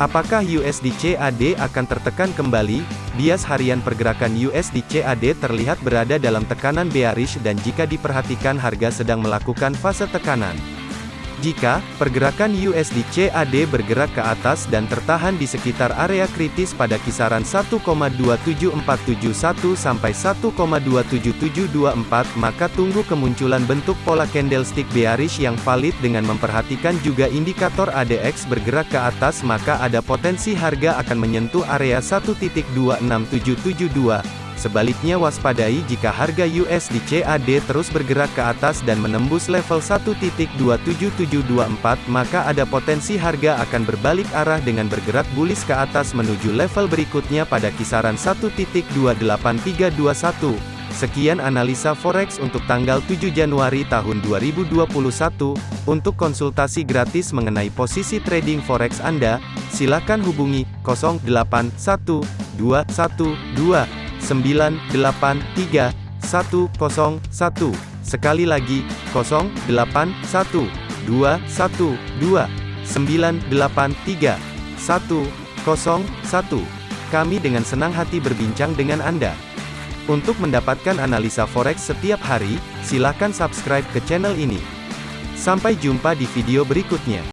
Apakah USD CAD akan tertekan kembali? Bias harian pergerakan USD CAD terlihat berada dalam tekanan bearish dan jika diperhatikan harga sedang melakukan fase tekanan. Jika pergerakan USD CAD bergerak ke atas dan tertahan di sekitar area kritis pada kisaran 1,27471 sampai 1,27724, maka tunggu kemunculan bentuk pola candlestick bearish yang valid dengan memperhatikan juga indikator ADX bergerak ke atas maka ada potensi harga akan menyentuh area 1.26772. Sebaliknya waspadai jika harga USD CAD terus bergerak ke atas dan menembus level 1.27724 maka ada potensi harga akan berbalik arah dengan bergerak bullish ke atas menuju level berikutnya pada kisaran 1.28321. Sekian analisa forex untuk tanggal 7 Januari tahun 2021. Untuk konsultasi gratis mengenai posisi trading forex Anda, silakan hubungi 081212 983 101. Sekali lagi, 081 212 983 101. Kami dengan senang hati berbincang dengan Anda. Untuk mendapatkan analisa forex setiap hari, silakan subscribe ke channel ini. Sampai jumpa di video berikutnya.